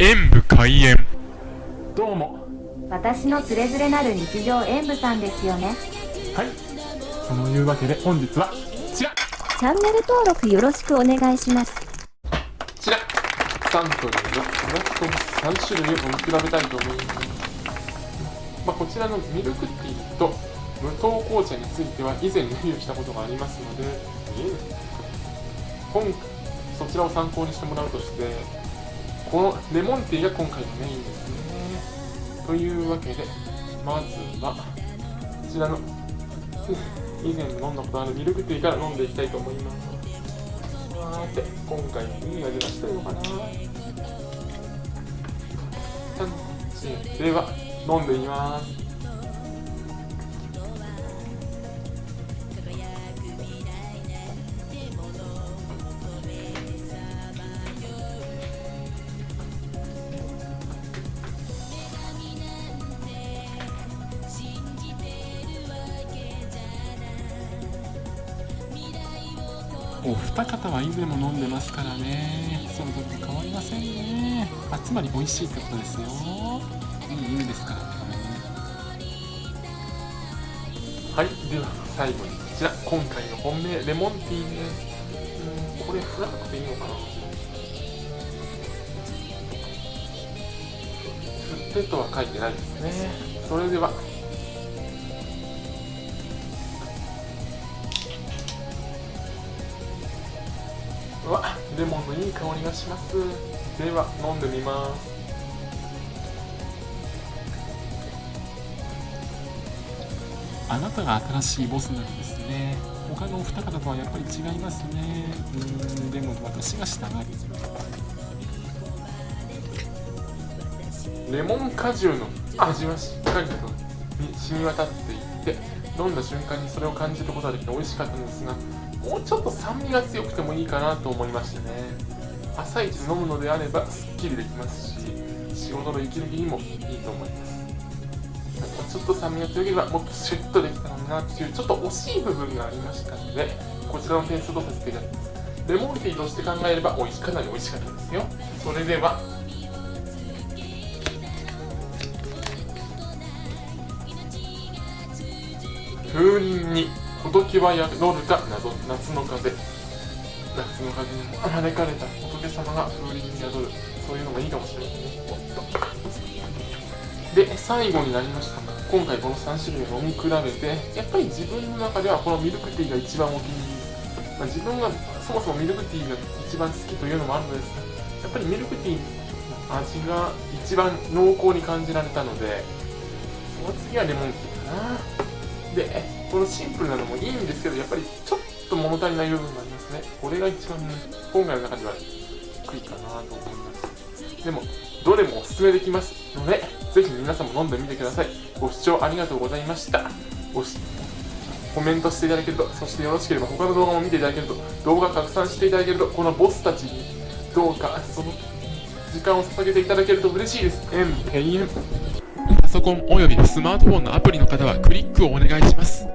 演武開演。どうも。私のつれづれなる日常演舞さんですよね。はい。そのいうわけで本日はこちら。チャンネル登録よろしくお願いします。こちら。サントリーのブラックコー3種類を飲み比べたいと思います、まあ、こちらのミルクティーと無糖紅茶については以前レビューしたことがありますので今そちらを参考にしてもらうとしてこのレモンティーが今回のメインです。ねというわけでまずはこちらの以前飲んだことあるミルクティーから飲んでいきたいと思います。さて今回いい味がしたのかなでは飲んでいきます。お二方は以前も飲んでますからね。それぞれ変わりませんね。あつまり美味しいってことですよ。いい意味ですからね。はいでは最後にこちら。今回の本命レモンティーね。うんこれ振らなくていいのかな。振ってとは書いてないですね。それではレモンのいい香りがします。では飲んでみます。あなたが新しいボスなんですね。他のお二方とはやっぱり違いますね。うんでも私が従いレモン果汁の味はしっかりと染み渡っていって飲んだ瞬間にそれを感じることができて美味しかったんですがもうちょっと酸味が強くてもいいかなと思いましてね。朝一飲むのであればすっきりできますし仕事の息抜きにもいいと思います。ちょっと酸味が強ければもっとシュッとできたのになっていうちょっと惜しい部分がありましたのでこちらの点数とさせていただきます。レモンティーとして考えればおいしかなり美味しかったですよ。それでは。風鈴にほどきは宿るか謎夏の風。夏の風に招かれた仏様が風鈴に宿る。そういうのもいいかもしれないね。おっとで最後になりました。今回この3種類を飲み比べてやっぱり自分の中ではこのミルクティーが一番お気に入り、まあ、自分がそもそもミルクティーが一番好きというのもあるのですがやっぱりミルクティーの味が一番濃厚に感じられたのでその次はレモンティーかな。でこのシンプルなのもいいんですけどやっぱりちょっと物足りない部分がありますね。これが一番ね今回の中では低いかなと思います。でもどれもおすすめできますのでぜひ皆さんも飲んでみてください。ご視聴ありがとうございました。ごしコメントしていただけるとそしてよろしければ他の動画も見ていただけると動画拡散していただけるとこのボスたちにどうかその時間を捧げていただけると嬉しいです。円ペインパソコンおよびスマートフォンのアプリの方はクリックをお願いします。